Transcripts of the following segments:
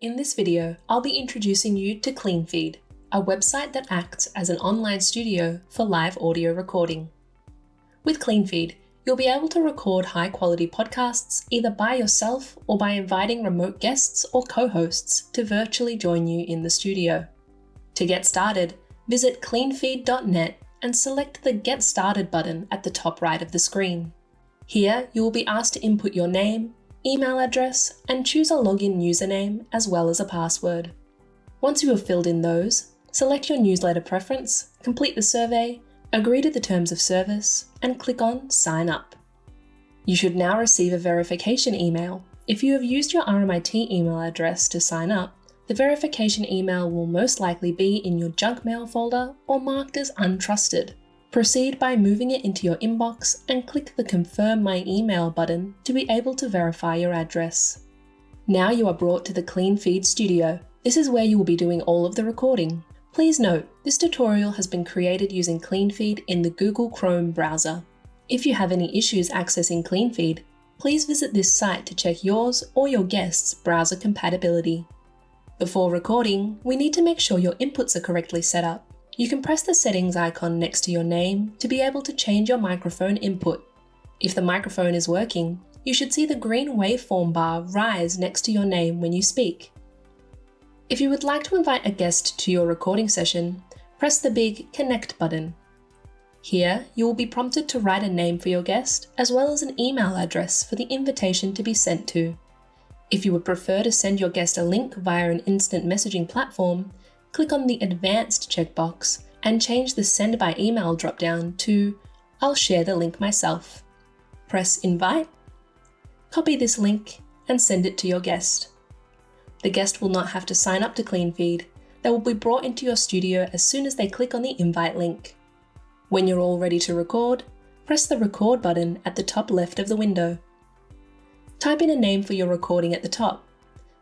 In this video, I'll be introducing you to CleanFeed, a website that acts as an online studio for live audio recording. With CleanFeed, you'll be able to record high-quality podcasts either by yourself or by inviting remote guests or co-hosts to virtually join you in the studio. To get started, visit cleanfeed.net and select the Get Started button at the top right of the screen. Here, you will be asked to input your name, email address, and choose a login username as well as a password. Once you have filled in those, select your newsletter preference, complete the survey, agree to the terms of service, and click on Sign Up. You should now receive a verification email. If you have used your RMIT email address to sign up, the verification email will most likely be in your junk mail folder or marked as untrusted. Proceed by moving it into your inbox and click the Confirm My Email button to be able to verify your address. Now you are brought to the CleanFeed Studio. This is where you will be doing all of the recording. Please note, this tutorial has been created using CleanFeed in the Google Chrome browser. If you have any issues accessing CleanFeed, please visit this site to check yours or your guest's browser compatibility. Before recording, we need to make sure your inputs are correctly set up. You can press the settings icon next to your name to be able to change your microphone input. If the microphone is working, you should see the green waveform bar rise next to your name when you speak. If you would like to invite a guest to your recording session, press the big Connect button. Here, you will be prompted to write a name for your guest, as well as an email address for the invitation to be sent to. If you would prefer to send your guest a link via an instant messaging platform, click on the Advanced checkbox and change the Send by Email dropdown to I'll share the link myself. Press Invite, copy this link and send it to your guest. The guest will not have to sign up to CleanFeed. They will be brought into your studio as soon as they click on the invite link. When you're all ready to record, press the record button at the top left of the window. Type in a name for your recording at the top.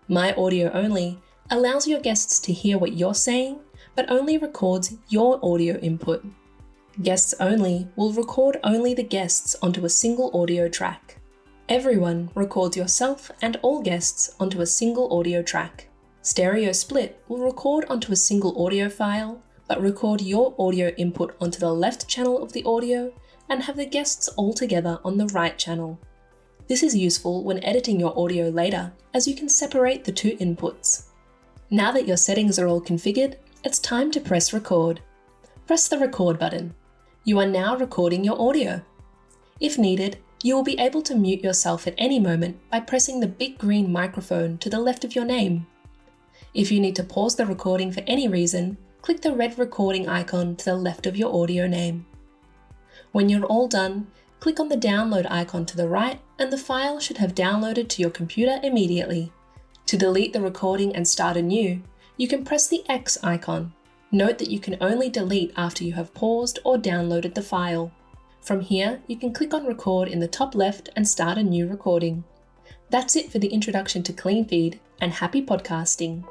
My audio only allows your guests to hear what you're saying, but only records your audio input. Guests only will record only the guests onto a single audio track. Everyone records yourself and all guests onto a single audio track. Stereo split will record onto a single audio file, but record your audio input onto the left channel of the audio and have the guests all together on the right channel. This is useful when editing your audio later, as you can separate the two inputs. Now that your settings are all configured, it's time to press record. Press the record button. You are now recording your audio. If needed, you will be able to mute yourself at any moment by pressing the big green microphone to the left of your name. If you need to pause the recording for any reason, click the red recording icon to the left of your audio name. When you're all done, click on the download icon to the right and the file should have downloaded to your computer immediately. To delete the recording and start anew, you can press the X icon. Note that you can only delete after you have paused or downloaded the file. From here, you can click on record in the top left and start a new recording. That's it for the introduction to CleanFeed and happy podcasting.